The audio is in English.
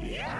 Yeah!